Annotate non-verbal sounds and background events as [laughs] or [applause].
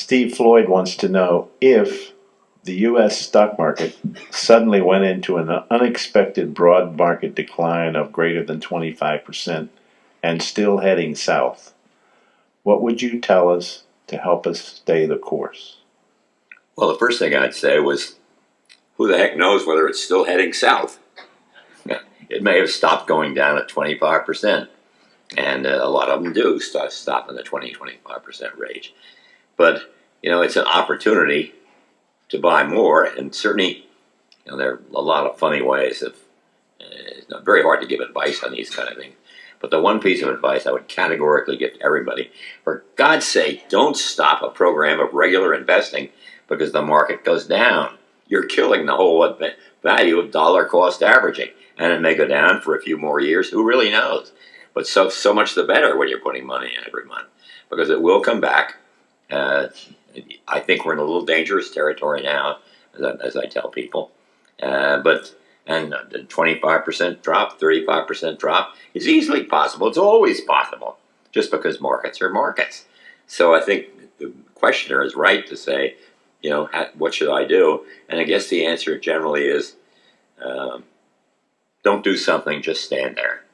Steve Floyd wants to know if the US stock market suddenly went into an unexpected broad market decline of greater than 25% and still heading south. What would you tell us to help us stay the course? Well, the first thing I'd say was, who the heck knows whether it's still heading south? [laughs] It may have stopped going down at 25%, and uh, a lot of them do stop in the 20 25% range. But you know, it's an opportunity to buy more, and certainly, you know, there are a lot of funny ways of. Uh, it's very hard to give advice on these kind of things. But the one piece of advice I would categorically give to everybody, for God's sake, don't stop a program of regular investing because the market goes down. You're killing the whole value of dollar cost averaging. And it may go down for a few more years. Who really knows? But so, so much the better when you're putting money in every month because it will come back. Uh, I think we're in a little dangerous territory now, as I, as I tell people. Uh, but and the 25% drop, 35% drop is easily possible. It's always possible, just because markets are markets. So I think the questioner is right to say, you know, what should I do? And I guess the answer generally is, um, don't do something, just stand there.